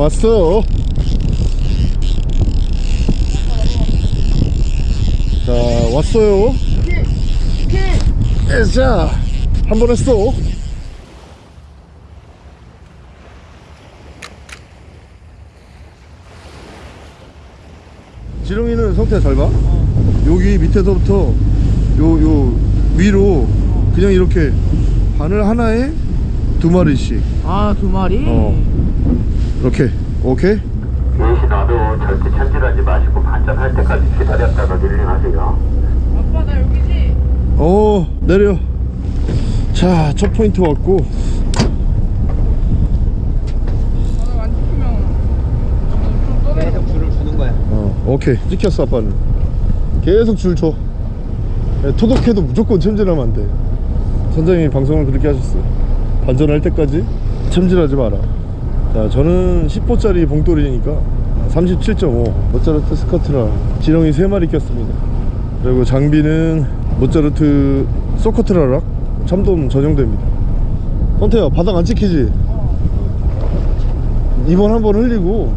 왔어 자 왔어요 자 한 번 했어 지렁이는 성태 잘 봐. 여기 밑에서부터 요, 요 위로 그냥 이렇게 바늘 하나에 두 마리씩. 아 두 마리? 어. 이렇게. 오케이? 유시 나도 절대 천질하지 마시고 반전할 때까지 기다렸다가 릴링하세요. 아빠 나 여기지? 어, 내려. 자, 첫 포인트 왔고. 나안 찍히면 좀 떠내 계속 줄을 주는 거야. 어, 오케이. 찍혔어, 아빠는. 계속 줄 줘. 예, 토독해도 무조건 챔질하면 안 돼. 선장님이 방송을 그렇게 하셨어요. 반전할 때까지 챔질하지 마라. 자, 저는 10호짜리 봉돌이니까 37.5 모짜르트 스커트라 지렁이 3마리 꼈습니다. 그리고 장비는 모짜르트 소커트라락 참돔 전용대입니다. 선태야, 바닥 안 찍히지? 이번 한번 흘리고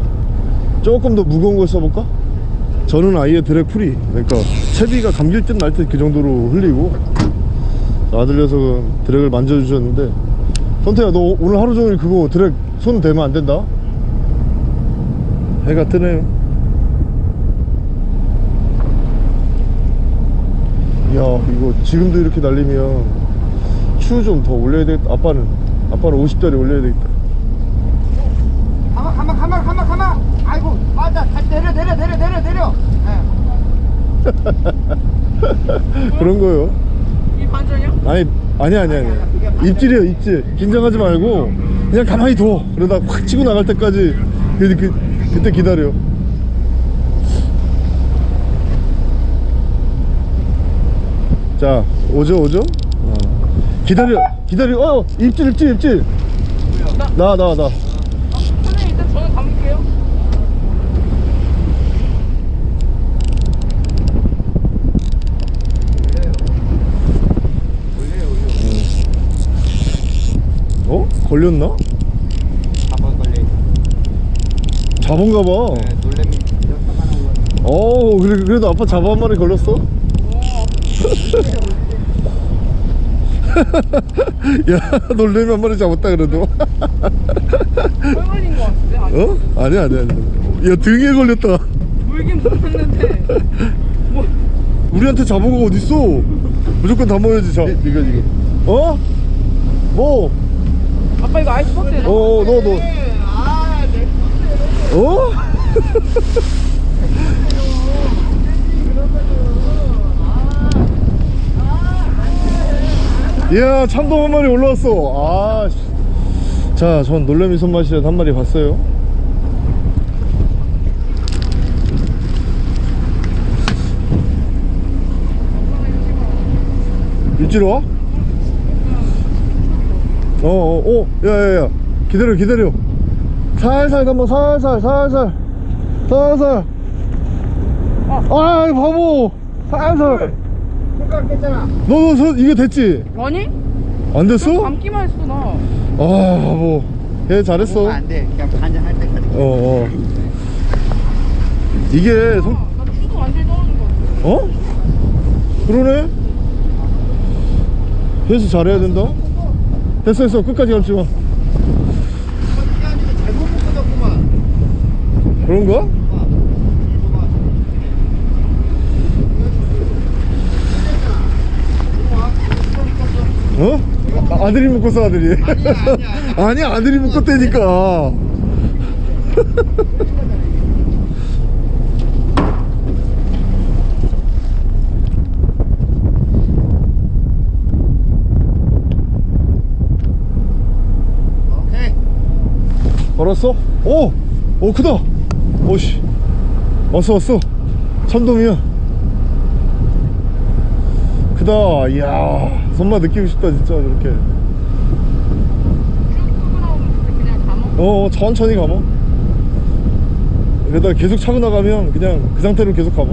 조금 더 무거운 걸 써볼까? 저는 아예 drag free 그러니까 채비가 감길 듯 날 듯 그 정도로 흘리고 아들 녀석은 drag을 만져주셨는데 선태야 너 오늘 하루 종일 그거 드랙 손 대면 안 된다 해가 뜨네요 이야 이거 지금도 이렇게 날리면 추 좀 더 올려야 되겠다 아빠는 아빠는 50짜리 올려야 되겠다 가만 가만 가만 가만 가만. 아이고 맞아. 다시 내려 내려 내려 내려 내려. 네. 그런 거요 이 반전이야? 아니 아니 아니 아니. 입질이에요 입질. 긴장하지 말고 그냥 가만히 둬. 그러다 확 치고 나갈 때까지 그, 그, 그때 기다려. 자 오죠 오죠? 어. 기다려 기다려. 어 입질 입질 입질. 나나나님 일단 저는 감을게요 어 걸렸나 한번 걸려. 잡은가 봐 네, 놀래미. 어 그래, 그래도 아빠 잡아 한 마리 걸렸어 야 놀래미 한 마리 잡았다 그래도 왜 걸린 거 같은데? 아니 어? 아니야 아니야 아니야 야 등에 걸렸다 물긴 물었는데 뭐 우리한테 잡은 거 어딨어 무조건 담아야지 자 이거 이거 어? 뭐? 아빠 이거 아이스박스에 넣어 어, 너, 너. 어? 이야, 참돔 한 마리 올라왔어. 아, 씨. 자, 전 놀래미 손맛이란 한 마리 봤어요. 일지로 와? 어, 어, 어, 야, 야, 야. 기다려, 기다려. 살살 한번 살살, 살살. 살살. 아, 이 바보. 살살. 손가락 뺐잖아. 너, 너, 서, 이게 됐지? 아니? 안 됐어? 감기만 했어 나 아, 바보. 얘 잘했어. 먹으면 안 돼. 그냥 반전할 때까지. 어, 어. 이게, 성, 나 추도 완전히 떨어진 거 같아 어? 그러네? 회수 잘해야 된다? 됐어, 됐어. 끝까지 감지 마. 그런가? 어? 아, 아들이 묶었어 아들이 아니 아들이 묶었다니까 걸었어? 오! 오 크다! 오씨. 왔어 왔어. 참돔이야. 크다. 이야 손맛 느끼고 싶다 진짜 감아 어, 어 천천히 가봐. 이러다 계속 차고 나가면 그냥 그 상태로 계속 가봐.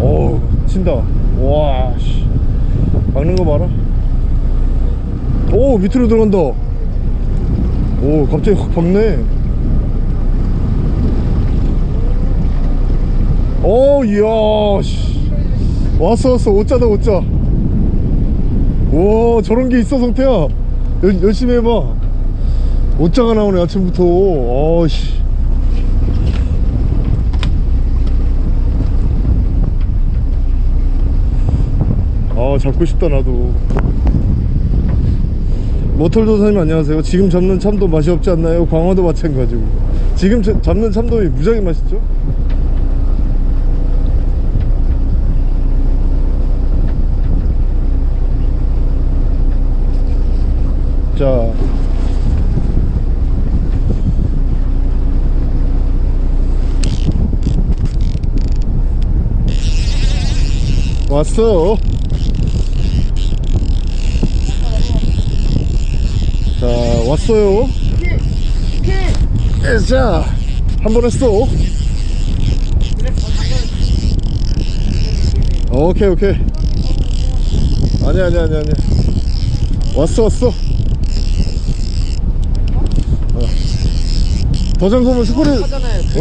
어 친다. 와씨. 막는 거 봐라. 오 밑으로 들어간다 오 갑자기 확 박네. 오 어, 이야 씨. 왔어 왔어. 오짜다 오짜 와 저런 게 있어 성태야. 여, 열심히 해봐. 오짜가 나오네 아침부터. 아씨. 아 잡고 싶다 나도. 모털도사님 안녕하세요 지금 잡는 참돔 맛이 없지 않나요? 광어도 마찬가지고 지금 자- 잡는 참돔이 무지하게 맛있죠? 자 왔어 자 왔어요. 예, 자한 번 했어. 오케이 오케이. 아니 아니 아니 아니. 왔어 왔어. 어. 더 잠그면 스코리 오,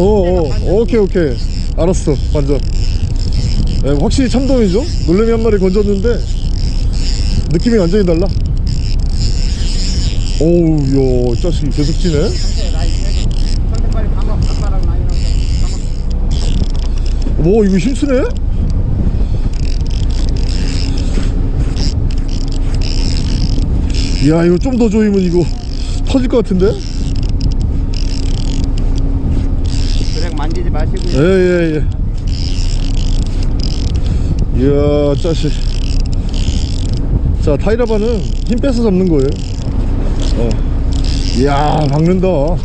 오 오케이 오케이. 알았어 완전. 네, 확실히 참돔이죠? 놀래미 한 마리 건졌는데 느낌이 완전히 달라 오우 야 자식이 계속 나이랑 뭐 이거 힘쓰네? 야 이거 좀 더 조이면 이거 터질 것 같은데? 그래 만지지 마시고 예예예. 이야 짜식. 자 타이라바는 힘 빼서 잡는 거예요 어 이야 박는다 와.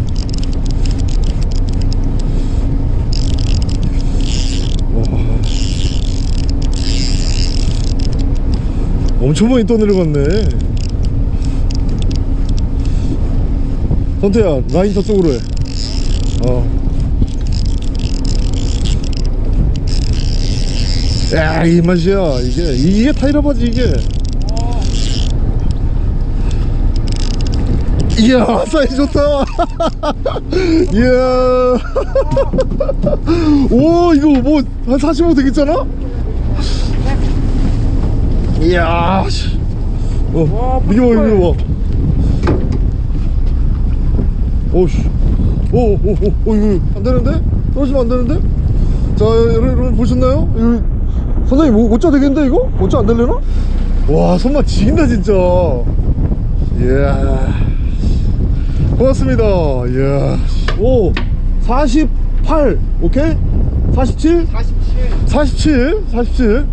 엄청 많이 떠내려갔네 선태야 라인 저쪽으로 해 어. 야, 이 맛이야. 이게 이게 타이라바지 이게. 이야, 사이즈 좋다. 이야. 오, 이거 뭐 한 45 되겠잖아? 이야. 씨. 어, 이게 봐, 이게 봐. 오씨. 오, 오, 오, 오, 이거 안 되는데? 떨어지면 안 되는데? 자, 여러분, 보셨나요? 이거 선생님 뭐, 오자 되겠는데 이거? 오자 안 되려나? 와 손맛 지긴다 진짜 이야 고맙습니다. 이야. 오 48 오케이? 47? 47 47 47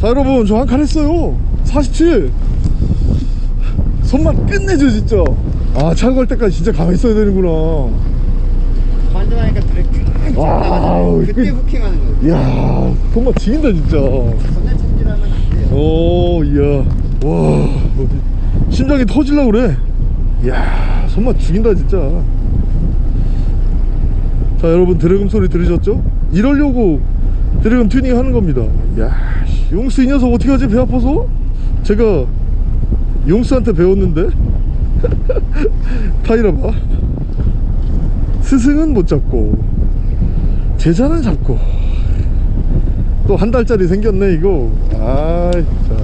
자 여러분 저 한 칸 했어요. 47 손맛 끝내줘 진짜. 아갈 때까지 진짜 가만히 있어야 되는구나. 관전하니까 그래 나가잖아요. 그때 그- 후킹하는 거예요. 이야 손맛 지긴다 진짜. 전날 참질하면 안 돼요. 오, 이야. 와. 심장이 터질라 그래. 이야, 손맛 죽인다, 진짜. 자, 여러분, drag음 소리 들으셨죠? 이러려고 drag음 튜닝 하는 겁니다. 씨, 용수 이 녀석 어떻게 하지? 배 아파서? 제가 용수한테 배웠는데? 타이라바. 스승은 못 잡고, 제자는 잡고. 또 한 달짜리 생겼네 이거 아이 자.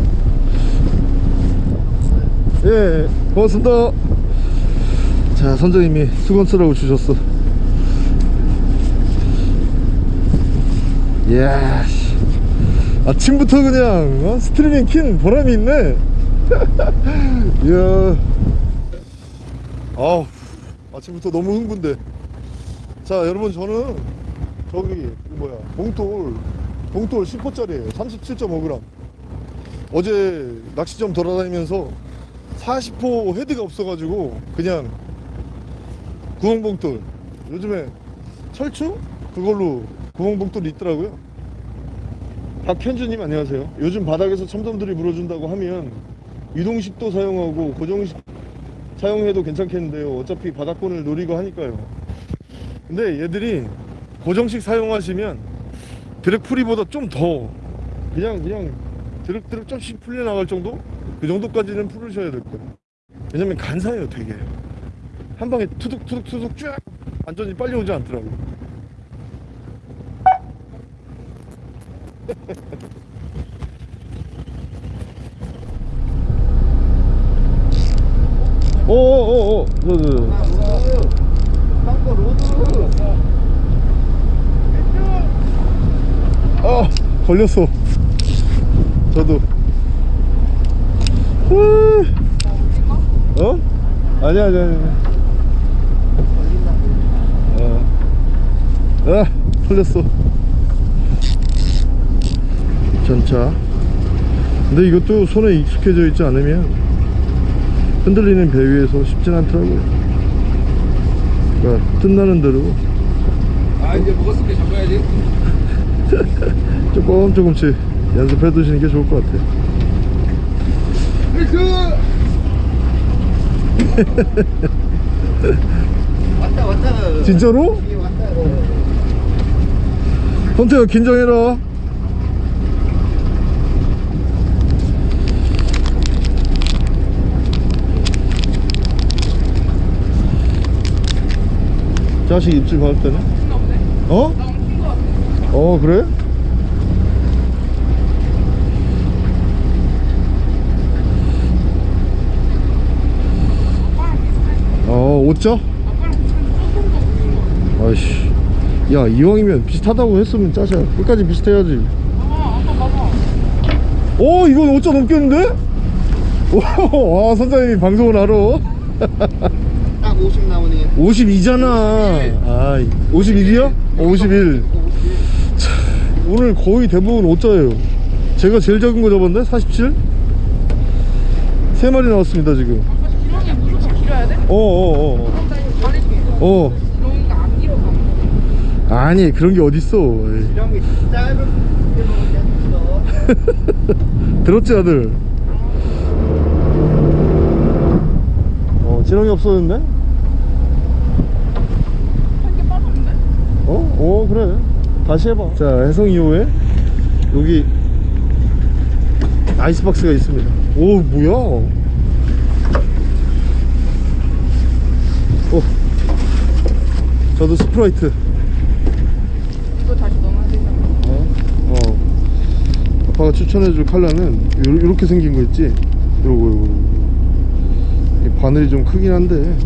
예 고맙습니다 자 선장님이 수건 쓰라고 주셨어. 이야 씨. 아침부터 그냥 어? 스트리밍 킨 보람이 있네. 이야. 아우 아침부터 너무 흥분돼. 자 여러분 저는 저기 그 뭐야 봉돌 봉돌 10호짜리에요. 37.5g 어제 낚시점 돌아다니면서 40호 헤드가 없어가지고 그냥 구멍봉돌 요즘에 철추? 그걸로 구멍봉돌이 있더라고요. 박현주님 안녕하세요. 요즘 바닥에서 첨덤들이 물어준다고 하면 이동식도 사용하고 고정식 사용해도 괜찮겠는데요. 어차피 바닥권을 노리고 하니까요. 근데 얘들이 고정식 사용하시면 drag free보다 좀 더 그냥 그냥 드륵드륵 좀씩 풀려나갈 정도? 그 정도까지는 풀으셔야 될 거예요. 왜냐면 간사해요 되게 한 방에 투둑투둑투둑 쭉 안전이 빨리 오지 않더라고요 오오오오 rod. 아 걸렸어. 저도. 후. 어? 아니야 아니야 아니야 어. 아 걸렸어. 전차. 근데 이것도 손에 익숙해져 있지 않으면 흔들리는 배 위에서 쉽진 않더라고요 그러니까 틈나는 대로. 아 이제 먹었으니까 잡아야지. 조금 조금씩 연습해 두시는 게 좋을 것 같아요 왔다 왔다. 진짜로? 왔다 선태야 긴장해라 자식 입질 받을 때는? 어? 어 그래? 어 오자? 아빠랑 비슷한 조금 더 보이는 거. 아이씨 야 이왕이면 비슷하다고 했으면 짜자 끝까지 비슷해야지 아빠 봐봐. 오 이건 5자 넘겠는데? 오, 와 선장님이 방송을 알아 딱50 나오네 52잖아 아 51이야? 어, 51 오늘 거의 대부분 5자예요 제가 제일 작은 거 잡았네 47? 세 마리 나왔습니다 지금 아빠 지렁이 무조건 길어야 돼? 어어어 어, 이거 가릴게. 어. 아니 그런 게 어딨어. 이런 게 짧은 게 먹었겠어. 들었지 아들? 어 지렁이 없어졌네? 한개 빠졌는데? 어? 어 그래. 다시 해봐. 자 해성 2호에 여기 아이스박스가 있습니다. 오 뭐야? 어 저도 스프라이트 이거 다시 넣어야 되잖아. 어? 어 추천해줄 요, 요렇게 생긴 거 있지? 요거 요거 이 바늘이 좀 크긴 한데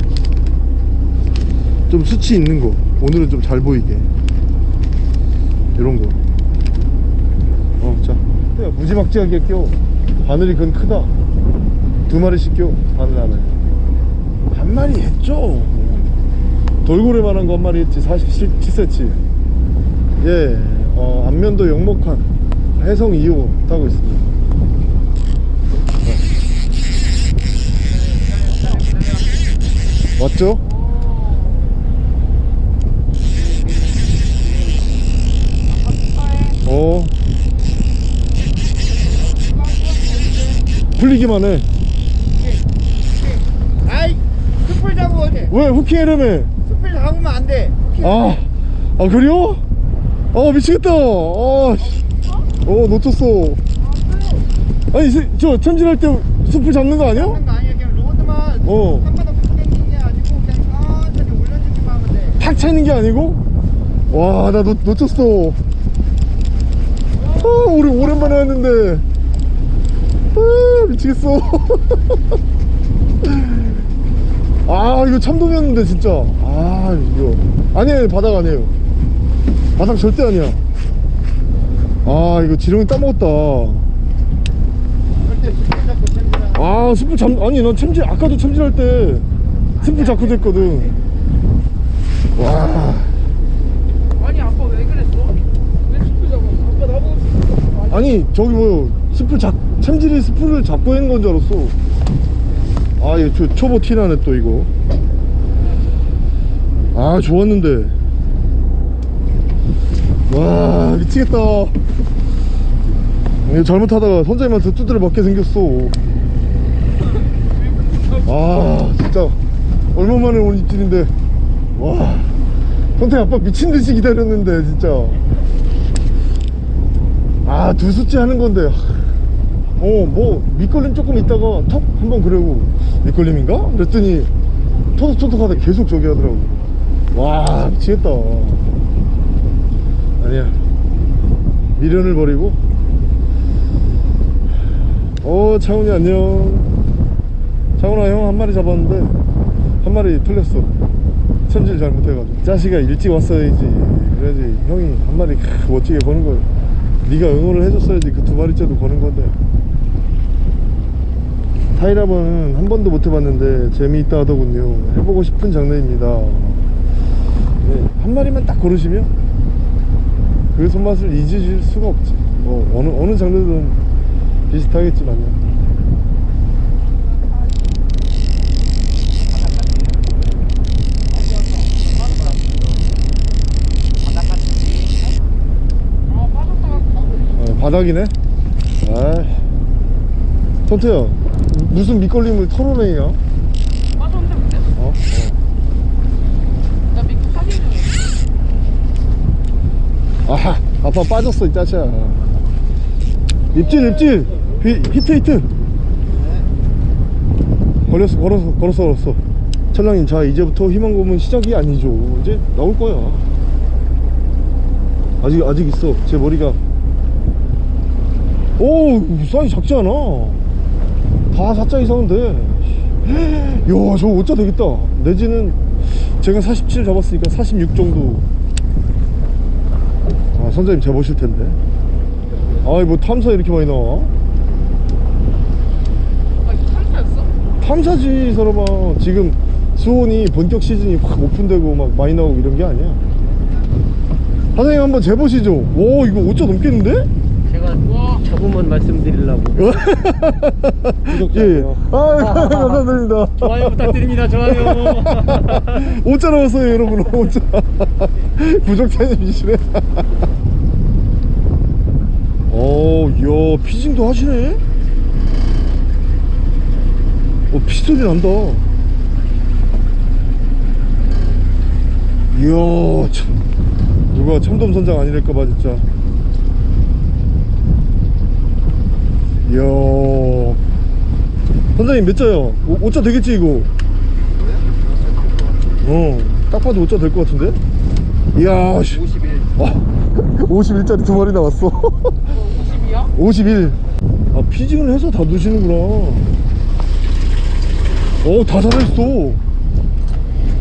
좀 수치 있는 거. 오늘은 좀 잘 보이게. 요런 거. 어자. 무지막지하게 껴. 바늘이 그건 크다. 두 마리씩 껴 바늘 안에. 한 마리 했죠? 돌고래만한 거 한 마리 했지. 47cm 예, 어, 안면도 영목한 해성 2호 타고 있습니다. 맞죠? 어. 풀리기만 해. 아이 숯불 잡으면 어때 왜 후킹 해려매? 숯불 잡으면 안돼 아, 아 그래요? 아 미치겠다. 아, 씨. 어 놓쳤어. 아니 세- 저 챔질할 때 숲을 잡는 거 아니야? 잡는 거 아니야 그냥 로드만 어. 한 바닥 당기는 게 아니고 그냥 천천히 올려주기만 하면 돼탁 차이는 게 아니고? 와, 나 놓, 놓쳤어. 아, 우리 오랜만에 왔는데. 아, 미치겠어. 아, 이거 참돔이었는데, 진짜. 아, 이거. 아니에요, 바닥 아니에요. 바닥 절대 아니야. 아, 이거 지렁이 따먹었다. spool 아, spool 잡, 아니, 난 챔질, 아까도 챔질할 때 spool 잡고 됐거든. 와. 아니, 아빠 왜 그랬어? 왜 spool 잡았어? 아빠 나보고 잡았어. 아니, 저기 뭐 spool 잡 챔질이 스프를 잡고 있는 건 줄 알았어 아 이거 초, 초보 티나네 또 이거 아 좋았는데 와 미치겠다. 잘못하다가 선장님한테 두드려 맞게 생겼어. 아 진짜. 얼마만에 온 입질인데. 와 선생 아빠 미친듯이 기다렸는데 진짜. 아 두 수째 하는 건데. 어 뭐 밑걸림 조금 있다가 턱 한번 그러고. 밑걸림인가? 그랬더니 토독토독 하다 계속 저기 하더라고. 와 미치겠다 아니야. 미련을 버리고. 어 창훈이 안녕. 창훈아 형 한 마리 잡았는데 한 마리 틀렸어. 챔질 잘못해가지고. 자식아 일찍 왔어야지. 그래야지 형이 한 마리 크, 멋지게 거는 거야. 네가 응원을 해줬어야지 그 두 마리째도 거는 건데. 타이라바는 한 번도 못 해봤는데 재미있다 하더군요. 해보고 싶은 장르입니다. 네, 한 마리만 딱 고르시면 그 손맛을 잊으실 수가 없지. 뭐 어느 어느 장르든 비슷하겠지만요. 아 바닥이네? 아이. ton트야 무슨 밑걸림을 털어내냐 빠졌는데 근데? 어? 나 미국 사진 중에 아하 아빠 빠졌어 이 짜샤. 입질 입질. 히, 히트 히트. 걸렸어 걸었어 걸었어 걸었어. 천랑님 자 이제부터 희망 고문 시작이 아니죠. 이제 나올 거야. 아직 아직 있어 제 머리가. 오 사이즈 작지 않아? 다 4자 이상은 돼야 저거 5자 되겠다. 내지는 제가 47 잡았으니까 46 정도 아 선장님 재보실 텐데. 아이 뭐 탐사 이렇게 많이 나와? 아 이거 탐사였어? 탐사지 이 사람아. 지금 수온이 본격 시즌이 확 오픈되고 막 많이 나오고 이런 게 아니야. 사장님 한번 재보시죠. 오 이거 5자 넘겠는데? 자부만 말씀드리려고. 예, 예. 아 감사드립니다. 좋아요 부탁드립니다. 좋아요. 5자 나왔어요 여러분. 5자 구독자님이시네. 어, 이야 피징도 하시네? 어 피스톤이 난다. 이야 참. 누가 참돔 선장 아니랄까봐 진짜 이야 선장님 몇 자요? 5자 되겠지 이거 어딱 봐도 5자 될 것 같은데 이야 51 와 51짜리 두 마리 나왔어 50이야? 51. 아, 피징을 해서 다 두시는구나. 오, 다 살아있어.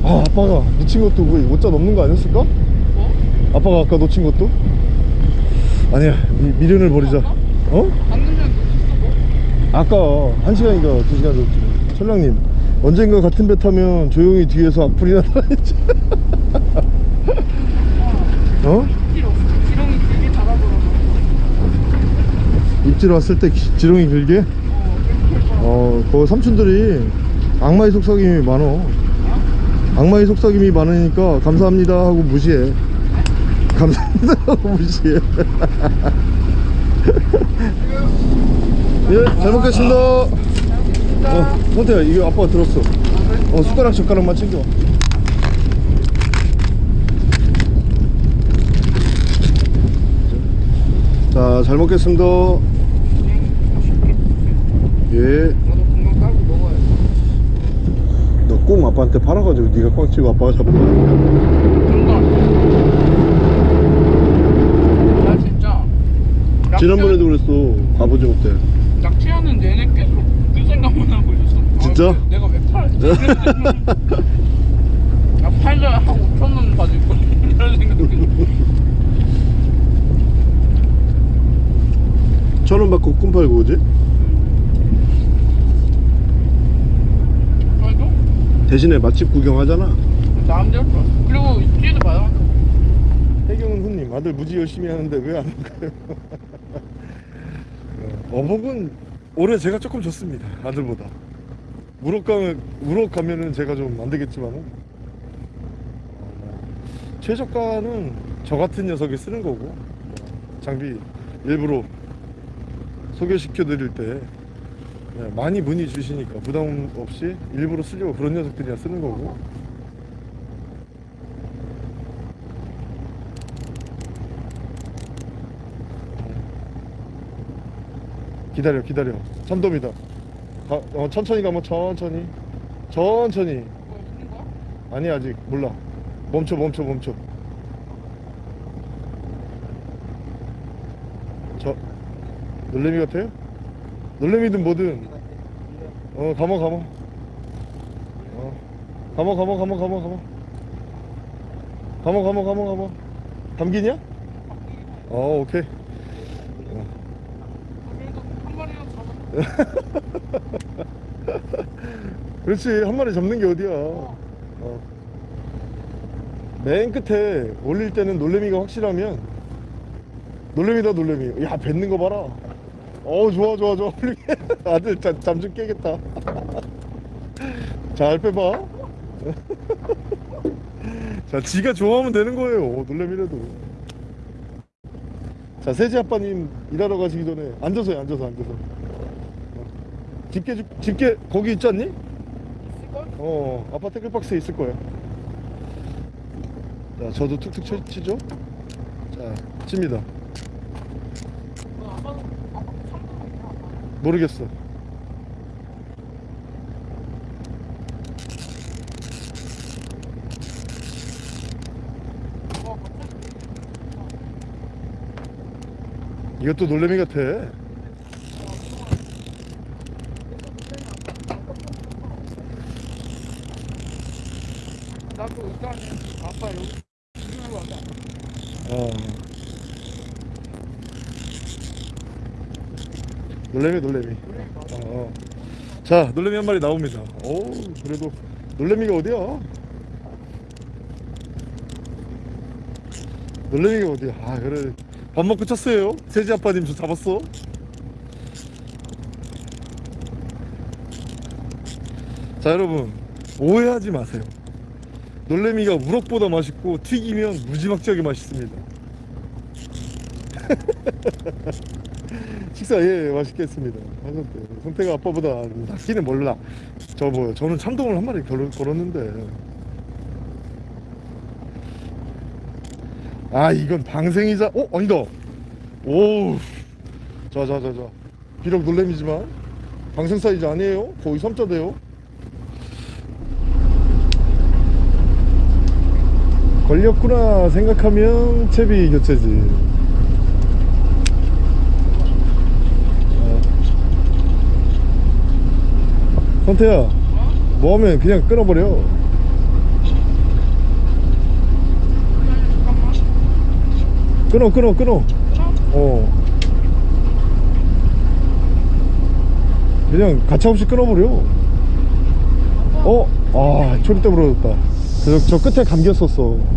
아, 아빠가 놓친 것도 거의 5자 넘는 거 아니었을까? 뭐? 아빠가 아까 놓친 것도? 아니야, 미, 미련을 버리자. 어? 방금 뭐? 아까 1시간인가 2시간 줬지. 철랑님, 언젠가 같은 배 타면 조용히 뒤에서 악플이 나타나겠지. 어? 지렁이 길게 달아버려서 입질 왔을 때 기- 지렁이 길게? 어, 그 삼촌들이 악마의 속삭임이 많어. 악마의 속삭임이 많으니까 감사합니다 하고 무시해. 감사합니다 하고 무시해. 예, 잘 먹겠습니다. 어, 선태야, 이거 아빠가 들었어. 어, 숟가락 젓가락만 챙겨. 자, 잘 먹겠습니다. 예. 꼭 아빠한테 팔아가지고 네가 꽝 치고 아빠가 잡은 거 아니야 나 진짜 지난번에도 그랬어. 때. 낚 시하는 내내 계속 그 생각만 하고 있었어 진짜? 아, 내가 왜 팔았지? 나 팔려야 한 5천 원 가질 거 이런 생각이 천원 받고 꿈 팔고 오지? 그래도 대신에 맛집 구경하잖아. 마음대로 좋았어 그리고 입지도 받아 해경은 훈님 아들 무지 열심히 하는데 왜안 올까요? 어, 어복은 올해 제가 조금 졌습니다 아들보다. 우럭 가면 우럭 가면은 제가 좀 안 되겠지만은. 어, 뭐, 최저가는 저 같은 녀석이 쓰는 거고 뭐, 장비 일부러 소개시켜 드릴 때 네, 많이 문의 주시니까 부담 없이 일부러 쓰려고 그런 녀석들이야 쓰는 거고 기다려 기다려. 참돔이다. 가, 어, 천천히 가면 천천히. 천천히? 아니 아직 몰라. 멈춰 멈춰 멈춰. 저 놀래미 같아요? 놀래미든 뭐든. 어 감어 감어. 어. 감어 감어 감어 감어 감어. 감어 감어 감어 감어. 감기냐? 어 오케이 그래도 한 마리라도 잡아. 그렇지 한 마리 잡는 게 어디야? 어. 맨 끝에 올릴 때는 놀래미가 확실하면 놀래미다 놀래미. 야 뱉는 거 봐라. 어 좋아 좋아 좋아. 아들 잠 좀 깨겠다. 잘 빼봐. 자 지가 좋아하면 되는 거예요 놀래미라도. 자 세지 아빠님 일하러 가시기 전에 앉아서 해 앉아서 앉아서. 어. 집게 줄- 집게 거기 있지 않니? 있을걸? 어 아빠 태클박스에 있을 거야 자 저도 툭툭 쳐, 치죠 자 칩니다. 아빠. 모르겠어 와 갑자기. 이것도 놀래미 같아 일단은 아빠 여기 같아. 어. 놀래미 놀래미. 어, 어. 자 놀래미 한 마리 나옵니다. 오 그래도 놀래미가 어디야? 놀래미가 어디야? 아 그래. 밥 먹고 쳤어요. 세지 아빠님 저 잡았어. 자 여러분. 오해하지 마세요 놀래미가 우럭보다 맛있고 튀기면 무지막지하게 맛있습니다. 식사 예 맛있게 했습니다. 하셨대 성태가 아빠보다 낫기는 몰라. 저 뭐 저는 참돔을 한 마리 걸었, 걸었는데. 아 이건 방생이자 어 아니다. 오자자자자. 비록 놀래미지만 방생 사이즈 아니에요? 거의 3자 돼요 걸렸구나 생각하면 채비 교체지 어. 선태야 뭐하면 그냥 끊어버려. 끊어 끊어 끊어? 어 그냥 가차없이 끊어버려 어? 아 때문에 그렇다 저, 저 끝에 감겼었어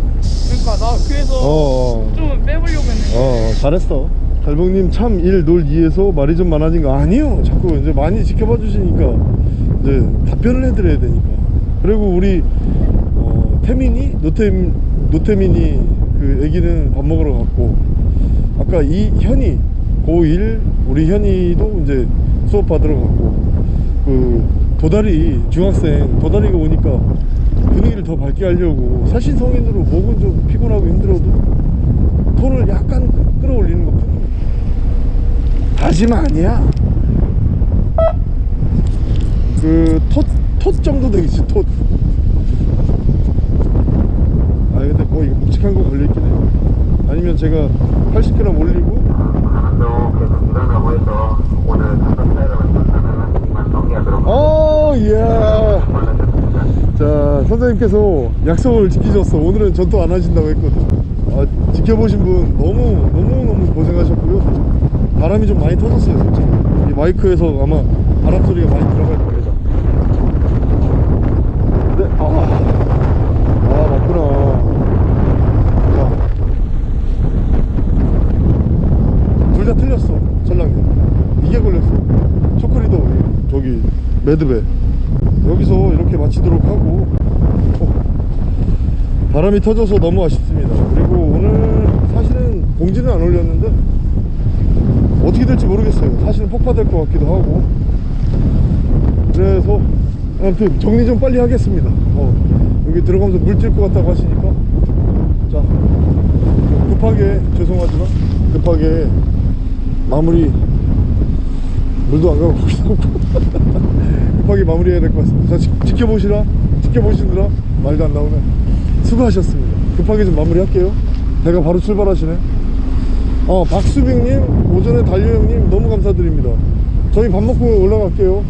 그러니까 나 그래서 어, 어. 좀 빼보려고 했는데. 어 잘했어 달봉님 참 일 놀 이에서 말이 좀 많아진 거 아니요 자꾸 이제 많이 지켜봐 주시니까 이제 답변을 해드려야 되니까 그리고 우리 어, 태민이 노태민 노태민이 그 애기는 밥 먹으러 갔고 아까 이 현이 고1 우리 현이도 이제 수업 받으러 갔고 그 도다리 중학생 도다리가 오니까 분위기를 더 밝게 하려고 사실 성인으로 목은 좀 피곤하고 힘들어도 톤을 약간 끌어올리는 것 뿐입니다 다시마 아니야. 그 톳, 톳 정도 되겠지 톳. 아 근데 뭐 이거 묵직한 거 걸려있긴 해요. 아니면 제가 80g 올리고 어 예. 자 선생님께서 약속을 지키셨어 오늘은 전투 안 하신다고 했거든 아, 지켜보신 분 너무 너무 너무 고생하셨고요. 바람이 좀 많이 터졌어요 솔직히. 이 마이크에서 아마 바람 소리가 많이 들어갈 겁니다. 근데 아, 아 맞구나. 자둘 다 틀렸어 전랑도 이게 걸렸어. 초크리더 저기 매드배 여기서 이렇게 마치도록 하고 어, 바람이 터져서 너무 아쉽습니다. 그리고 오늘 사실은 공지는 안 올렸는데 어떻게 될지 모르겠어요. 사실은 폭파될 것 같기도 하고. 그래서 아무튼 정리 좀 빨리 하겠습니다. 어, 여기 들어가면서 물 찔 것 같다고 하시니까. 자 급하게 죄송하지만 급하게 마무리 물도 안 가고 급하게 마무리해야 될 것 같습니다. 자, 지, 지켜보시라, 지켜보시느라 말도 안 나오네. 수고하셨습니다. 급하게 좀 마무리할게요. 배가 바로 출발하시네. 어 박수빈님 오전에 달려 형님 너무 감사드립니다 저희 밥 먹고 올라갈게요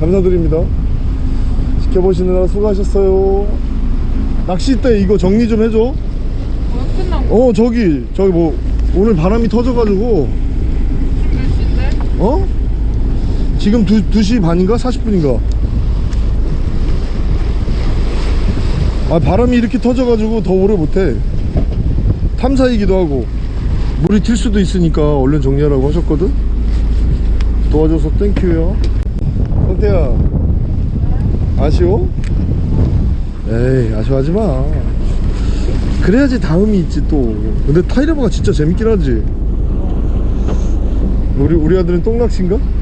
감사드립니다 지켜보시느라 수고하셨어요 낚싯대 이거 정리 좀 해줘 어. 어 저기 저기 뭐 오늘 바람이 터져가지고 지금 몇 시인데? 어? 지금 2, 2시 반인가? 40분인가? 아 바람이 이렇게 터져가지고 더 오래 못해 탐사이기도 하고 물이 튈 수도 있으니까 얼른 정리하라고 하셨거든? 도와줘서 땡큐요 성태야 아쉬워? 에이 아쉬워하지 마 그래야지 다음이 있지 또 근데 타이레바가 진짜 재밌긴 하지 우리 우리 아들은 똥낚시인가?